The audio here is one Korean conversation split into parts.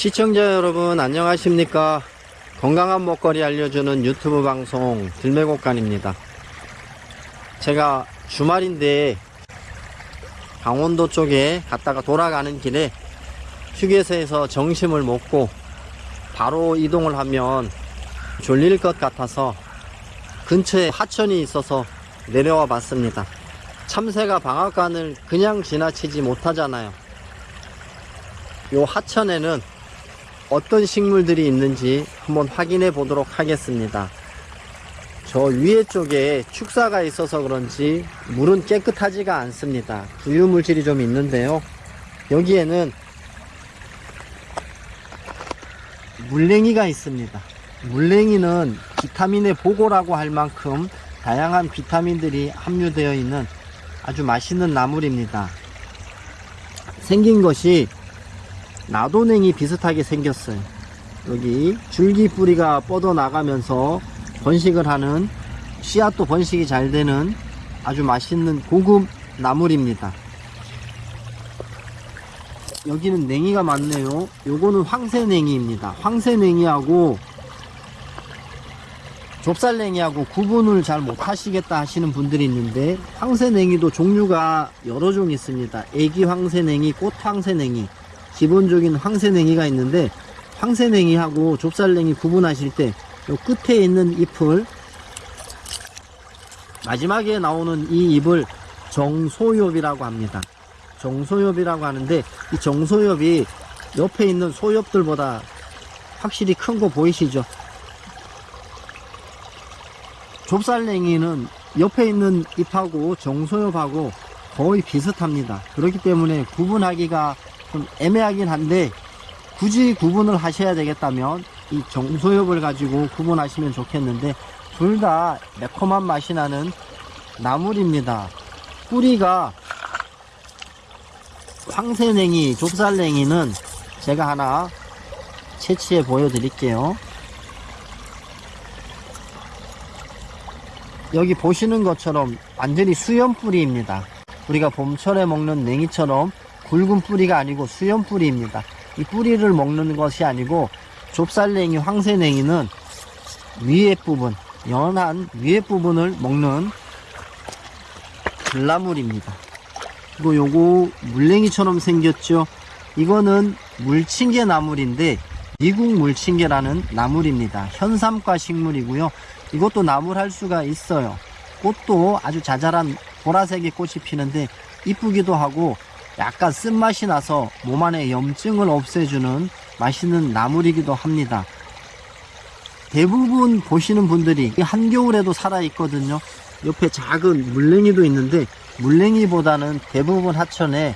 시청자 여러분 안녕하십니까? 건강한 먹거리 알려주는 유튜브 방송 들매곡간입니다. 제가 주말인데 강원도 쪽에 갔다가 돌아가는 길에 휴게소에서 점심을 먹고 바로 이동을 하면 졸릴 것 같아서 근처에 하천이 있어서 내려와 봤습니다. 참새가 방앗간을 그냥 지나치지 못하잖아요. 요 하천에는 어떤 식물들이 있는지 한번 확인해 보도록 하겠습니다. 저 위에 쪽에 축사가 있어서 그런지 물은 깨끗하지가 않습니다. 부유 물질이 좀 있는데요. 여기에는 물냉이가 있습니다. 물냉이는 비타민의 보고라고 할 만큼 다양한 비타민들이 함유되어 있는 아주 맛있는 나물입니다. 생긴 것이 나도냉이 비슷하게 생겼어요. 여기 줄기 뿌리가 뻗어 나가면서 번식을 하는 씨앗도 번식이 잘 되는 아주 맛있는 고급 나물입니다. 여기는 냉이가 많네요. 요거는 황새냉이입니다. 황새냉이하고 좁쌀냉이하고 구분을 잘 못하시겠다 하시는 분들이 있는데 황새냉이도 종류가 여러 종 있습니다. 애기 황새냉이, 꽃 황새냉이 기본적인 황새냉이가 있는데 황새냉이하고 좁쌀냉이 구분하실 때 요 끝에 있는 잎을 마지막에 나오는 이 잎을 정소엽이라고 합니다. 정소엽이라고 하는데 이 정소엽이 옆에 있는 소엽들보다 확실히 큰 거 보이시죠? 좁쌀냉이는 옆에 있는 잎하고 정소엽하고 거의 비슷합니다. 그렇기 때문에 구분하기가 좀 애매하긴 한데 굳이 구분을 하셔야 되겠다면 이 정소엽을 가지고 구분하시면 좋겠는데 둘 다 매콤한 맛이 나는 나물입니다. 뿌리가 황새냉이, 좁쌀냉이는 제가 하나 채취해 보여드릴게요. 여기 보시는 것처럼 완전히 수염 뿌리입니다. 우리가 봄철에 먹는 냉이처럼 굵은 뿌리가 아니고 수염 뿌리입니다. 이 뿌리를 먹는 것이 아니고 좁쌀냉이, 황새냉이는 위에 부분, 연한 위에 부분을 먹는 들나물입니다. 그리고 요거 물냉이처럼 생겼죠. 이거는 물침개 나물인데 미국 물침개라는 나물입니다. 현삼과 식물이고요. 이것도 나물 할 수가 있어요. 꽃도 아주 자잘한 보라색의 꽃이 피는데 이쁘기도 하고 약간 쓴맛이 나서 몸 안에 염증을 없애주는 맛있는 나물이기도 합니다. 대부분 보시는 분들이 한겨울에도 살아있거든요. 옆에 작은 물냉이도 있는데 물냉이보다는 대부분 하천에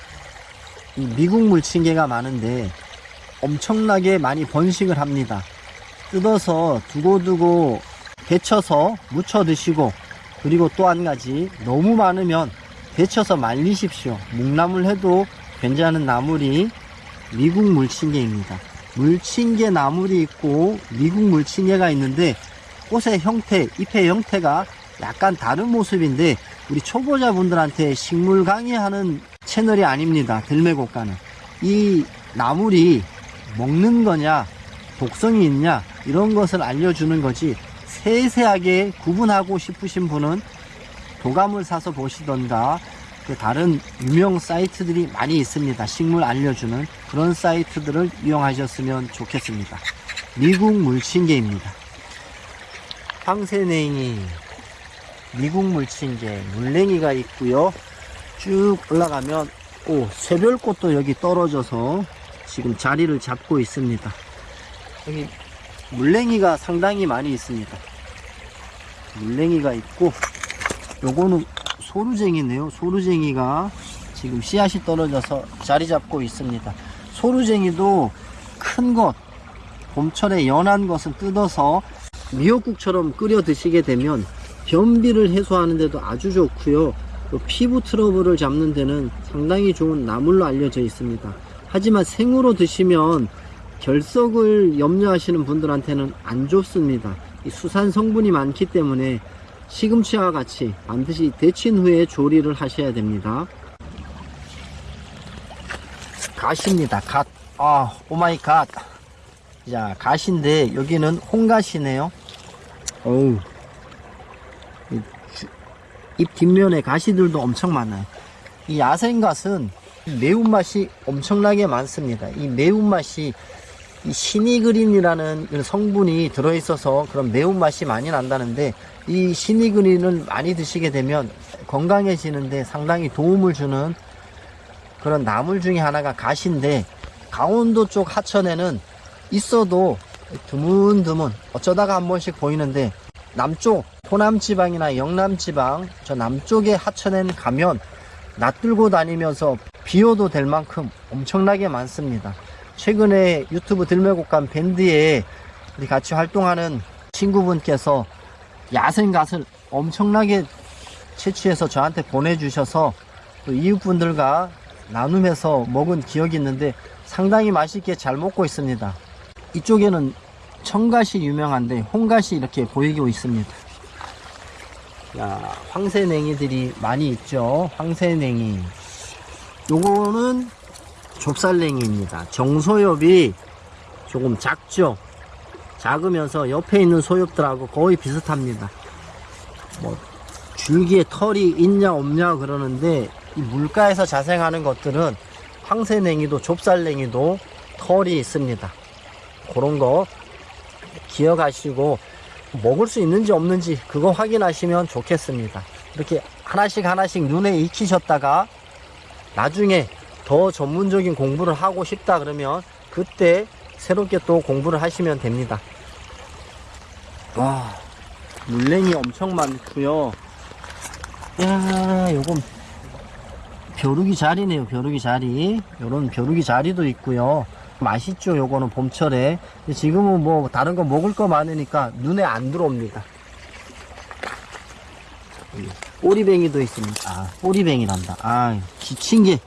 미국 물침개가 많은데 엄청나게 많이 번식을 합니다. 뜯어서 두고두고 데쳐서 무쳐 드시고 그리고 또 한 가지 너무 많으면 데쳐서 말리십시오. 묵나물 해도 괜찮은 나물이 미국 물침개입니다. 물침개 나물이 있고 미국 물침개가 있는데 꽃의 형태, 잎의 형태가 약간 다른 모습인데 우리 초보자분들한테 식물 강의하는 채널이 아닙니다. 들매곡가는. 이 나물이 먹는 거냐, 독성이 있냐, 이런 것을 알려주는 거지 세세하게 구분하고 싶으신 분은 도감을 사서 보시던가 그 다른 유명 사이트들이 많이 있습니다. 식물 알려주는 그런 사이트들을 이용하셨으면 좋겠습니다. 미국 물침개입니다. 황새냉이, 미국 물침개, 물냉이가 있고요. 쭉 올라가면 오 새별꽃도 여기 떨어져서 지금 자리를 잡고 있습니다. 여기 물냉이가 상당히 많이 있습니다. 물냉이가 있고 요거는 소루쟁이네요. 소루쟁이가 지금 씨앗이 떨어져서 자리 잡고 있습니다. 소루쟁이도 큰 것, 봄철에 연한 것을 뜯어서 미역국처럼 끓여 드시게 되면 변비를 해소하는 데도 아주 좋고요. 또 피부 트러블을 잡는 데는 상당히 좋은 나물로 알려져 있습니다. 하지만 생으로 드시면 결석을 염려하시는 분들한테는 안 좋습니다. 이 수산 성분이 많기 때문에 시금치와 같이 반드시 데친 후에 조리를 하셔야 됩니다. 갓입니다. 갓. 아, oh my god. 자, 갓인데 여기는 홍갓이네요. 어우. 잎 뒷면에 가시들도 엄청 많아요. 이 야생갓은 매운맛이 엄청나게 많습니다. 이 매운맛이 이 시니그린이라는 성분이 들어있어서 그런 매운맛이 많이 난다는데 이 시니그린을 많이 드시게 되면 건강해지는데 상당히 도움을 주는 그런 나물 중에 하나가 가시인데 강원도 쪽 하천에는 있어도 드문드문 어쩌다가 한 번씩 보이는데 남쪽 호남 지방이나 영남 지방 저 남쪽의 하천에는 가면 낯들고 다니면서 비워도 될 만큼 엄청나게 많습니다. 최근에 유튜브 들매곡간 밴드에 우리 같이 활동하는 친구분께서 야생갓을 엄청나게 채취해서 저한테 보내주셔서 또 이웃분들과 나눔해서 먹은 기억이 있는데 상당히 맛있게 잘 먹고 있습니다. 이쪽에는 청갓이 유명한데 홍갓이 이렇게 보이고 있습니다. 야, 황새냉이들이 많이 있죠. 황새냉이. 요거는 좁쌀냉이입니다. 정소엽이 조금 작죠. 작으면서 옆에 있는 소엽들하고 거의 비슷합니다. 뭐 줄기에 털이 있냐 없냐 그러는데 이 물가에서 자생하는 것들은 황새냉이도 좁쌀냉이도 털이 있습니다. 그런 거 기억하시고 먹을 수 있는지 없는지 그거 확인하시면 좋겠습니다. 이렇게 하나씩 하나씩 눈에 익히셨다가 나중에 더 전문적인 공부를 하고 싶다 그러면 그때 새롭게 또 공부를 하시면 됩니다. 와, 물냉이 엄청 많고요. 야, 요건 벼룩이 자리네요. 벼룩이 자리. 요런 벼룩이 자리도 있고요. 맛있죠. 요거는 봄철에. 지금은 뭐 다른 거 먹을 거 많으니까 눈에 안 들어옵니다. 꼬리뱅이도 있습니다. 아, 꼬리뱅이란다. 아, 지친개.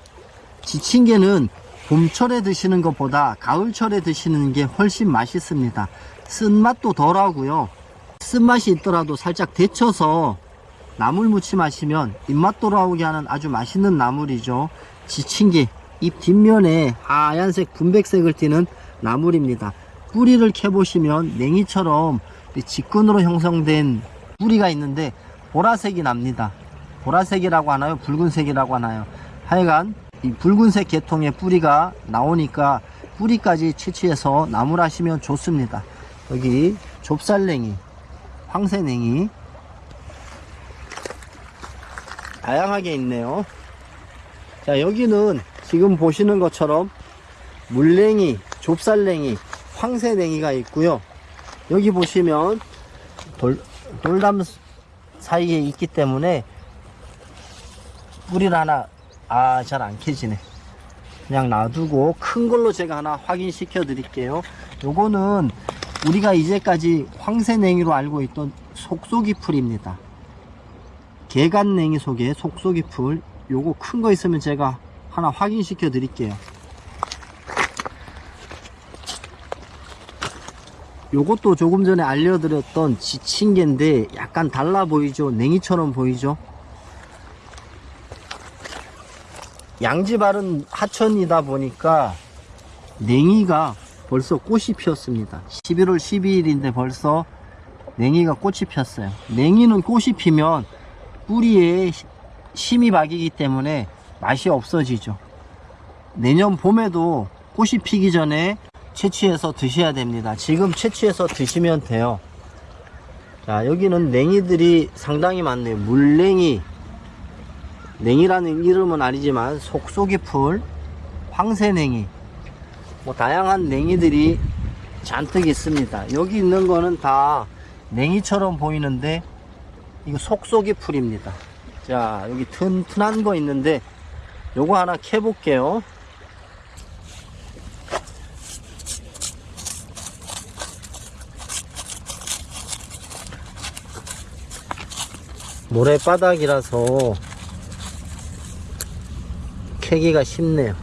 지친개는 봄철에 드시는 것보다 가을철에 드시는 게 훨씬 맛있습니다. 쓴맛도 덜하고요. 쓴맛이 있더라도 살짝 데쳐서 나물 무침 하시면 입맛 돌아오게 하는 아주 맛있는 나물이죠. 지친개. 잎 뒷면에 하얀색 분백색을 띠는 나물입니다. 뿌리를 캐보시면 냉이처럼 이 직근으로 형성된 뿌리가 있는데 보라색이 납니다. 보라색이라고 하나요? 붉은색이라고 하나요? 하여간 이 붉은색 계통의 뿌리가 나오니까 뿌리까지 채취해서 나물 하시면 좋습니다. 여기 좁쌀냉이, 황새냉이 다양하게 있네요. 자 여기는 지금 보시는 것처럼 물냉이, 좁쌀냉이, 황새냉이가 있고요. 여기 보시면 돌, 돌담 사이에 있기 때문에 뿌리를 하나 아 잘 안 캐지네. 그냥 놔두고 큰 걸로 제가 하나 확인시켜 드릴게요. 요거는 우리가 이제까지 황새냉이로 알고 있던 속속이 풀입니다. 개간냉이 속에 속속이 풀 요거 큰 거 있으면 제가 하나 확인시켜 드릴게요. 요것도 조금 전에 알려드렸던 지친개인데 약간 달라 보이죠? 냉이처럼 보이죠 양지바른 하천이다 보니까 냉이가 벌써 꽃이 피었습니다 11월 12일인데 벌써 냉이가 꽃이 폈어요 냉이는 꽃이 피면 뿌리에 심이 박이기 때문에 맛이 없어지죠 내년 봄에도 꽃이 피기 전에 채취해서 드셔야 됩니다. 지금 채취해서 드시면 돼요. 자, 여기는 냉이들이 상당히 많네요. 물냉이. 냉이라는 이름은 아니지만 속속이 풀, 황새냉이. 뭐 다양한 냉이들이 잔뜩 있습니다. 여기 있는 거는 다 냉이처럼 보이는데 이거 속속이 풀입니다. 자, 여기 튼튼한 거 있는데 요거 하나 캐 볼게요. 모래바닥이라서 캐기가 쉽네요.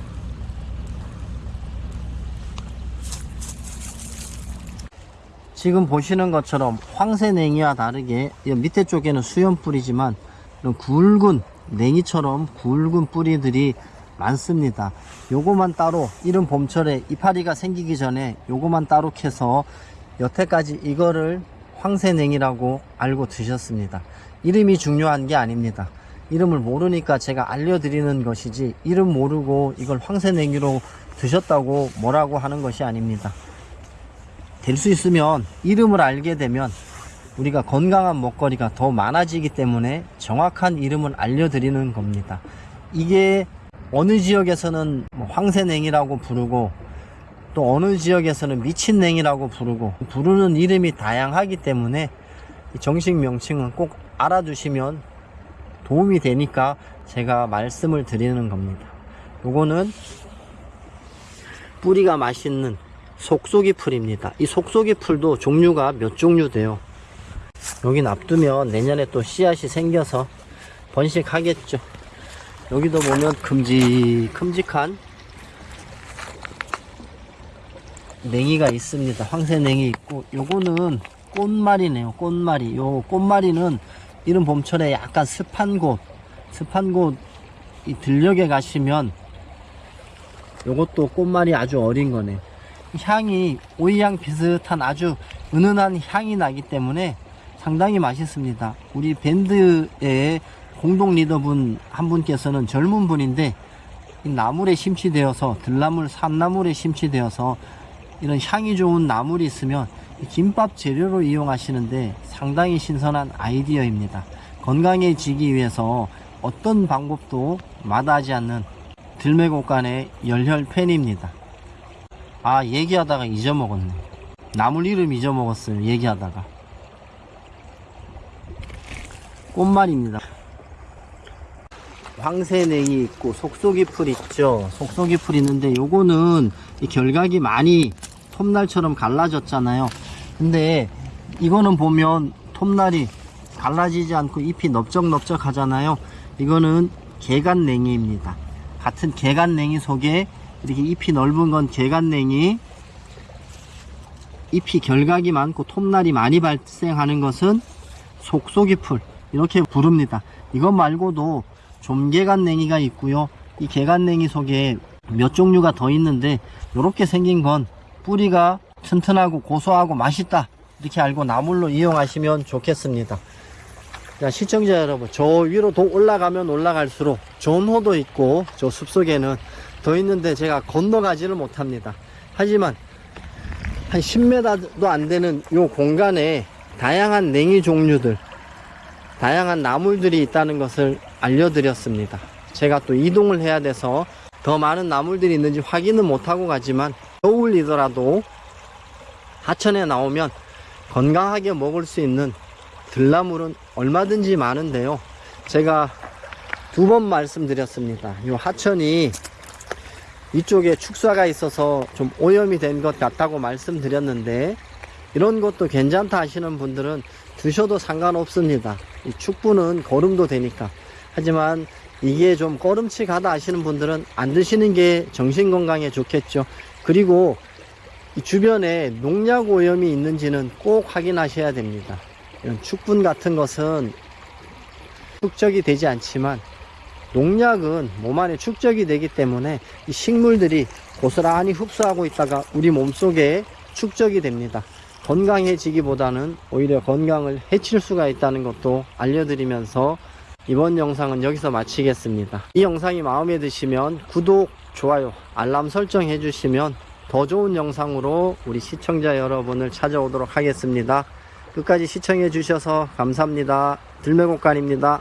지금 보시는 것처럼 황새냉이와 다르게 이 밑에 쪽에는 수염 뿌리지만 이런 굵은 냉이처럼 굵은 뿌리들이 많습니다. 요거만 따로 이른 봄철에 이파리가 생기기 전에 요거만 따로 캐서 여태까지 이거를 황새냉이라고 알고 드셨습니다. 이름이 중요한 게 아닙니다. 이름을 모르니까 제가 알려드리는 것이지 이름 모르고 이걸 황새냉이로 드셨다고 뭐라고 하는 것이 아닙니다. 될 수 있으면 이름을 알게 되면 우리가 건강한 먹거리가 더 많아지기 때문에 정확한 이름을 알려드리는 겁니다. 이게 어느 지역에서는 뭐 황새냉이라고 부르고 또 어느 지역에서는 미친냉이라고 부르고 부르는 이름이 다양하기 때문에 이 정식 명칭은 꼭 알아두시면 도움이 되니까 제가 말씀을 드리는 겁니다. 요거는 뿌리가 맛있는 속속이 풀입니다. 이 속속이 풀도 종류가 몇 종류 돼요. 여기 놔두면 내년에 또 씨앗이 생겨서 번식하겠죠. 여기도 보면 큼직 큼직한 냉이가 있습니다. 황새 냉이 있고 요거는 꽃말이네요. 꽃말이. 요 꽃말이는 이른 봄철에 약간 습한 곳, 습한 곳 이 들녘에 가시면 요것도 꽃말이 아주 어린 거네. 향이 오이향 비슷한 아주 은은한 향이 나기 때문에 상당히 맛있습니다. 우리 밴드의 공동 리더분 한 분께서는 젊은 분인데 이 나물에 심취되어서 들나물, 산나물에 심취되어서 이런 향이 좋은 나물이 있으면 이 김밥 재료로 이용하시는데 상당히 신선한 아이디어입니다. 건강해지기 위해서 어떤 방법도 마다하지 않는 들매곡간의 열혈 팬입니다. 아 얘기하다가 잊어먹었네. 나물 이름 잊어먹었어요. 얘기하다가. 꽃말입니다. 황새냉이 있고 속속이 풀 있죠. 속속이 풀 있는데 요거는 이 결각이 많이 톱날처럼 갈라졌잖아요. 근데 이거는 보면 톱날이 갈라지지 않고 잎이 넓적넓적 하잖아요. 이거는 개간냉이입니다. 같은 개간냉이 속에 이렇게 잎이 넓은 건 개간냉이 잎이 결각이 많고 톱날이 많이 발생하는 것은 속속이 풀 이렇게 부릅니다. 이것 말고도 좀개간냉이가 있고요. 이 개간냉이 속에 몇 종류가 더 있는데 이렇게 생긴 건 뿌리가 튼튼하고 고소하고 맛있다 이렇게 알고 나물로 이용하시면 좋겠습니다. 자, 시청자 여러분, 저 위로 더 올라가면 올라갈수록 좋은 호도 있고, 저 숲속에는 더 있는데 제가 건너가지를 못합니다. 하지만, 한 10m도 안 되는 요 공간에 다양한 냉이 종류들, 다양한 나물들이 있다는 것을 알려드렸습니다. 제가 또 이동을 해야 돼서 더 많은 나물들이 있는지 확인은 못하고 가지만, 겨울이더라도 하천에 나오면 건강하게 먹을 수 있는 들나물은 얼마든지 많은데요. 제가 두 번 말씀드렸습니다. 이 하천이 이쪽에 축사가 있어서 좀 오염이 된 것 같다고 말씀드렸는데 이런 것도 괜찮다 하시는 분들은 드셔도 상관없습니다. 이 축부는 거름도 되니까. 하지만 이게 좀 꺼름칙하다 하시는 분들은 안 드시는 게 정신 건강에 좋겠죠. 그리고 이 주변에 농약 오염이 있는지는 꼭 확인하셔야 됩니다. 이런 축분 같은 것은 축적이 되지 않지만 농약은 몸 안에 축적이 되기 때문에 이 식물들이 고스란히 흡수하고 있다가 우리 몸속에 축적이 됩니다. 건강해지기보다는 오히려 건강을 해칠 수가 있다는 것도 알려드리면서 이번 영상은 여기서 마치겠습니다. 이 영상이 마음에 드시면 구독, 좋아요, 알람 설정 해 주시면 더 좋은 영상으로 우리 시청자 여러분을 찾아오도록 하겠습니다. 끝까지 시청해 주셔서 감사합니다. 들매곡간입니다.